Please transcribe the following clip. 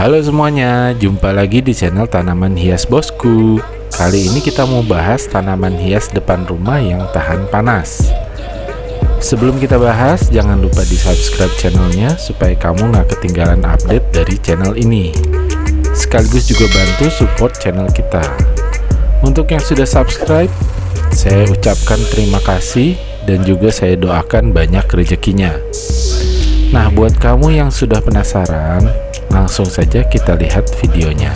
Halo semuanya, jumpa lagi di channel tanaman hias bosku. Kali ini kita mau bahas tanaman hias depan rumah yang tahan panas. Sebelum kita bahas, jangan lupa di subscribe channelnya supaya kamu nggak ketinggalan update dari channel ini. Sekaligus juga bantu support channel kita. Untuk yang sudah subscribe, saya ucapkan terima kasih dan juga saya doakan banyak rezekinya. Nah buat kamu yang sudah penasaran langsung saja kita lihat videonya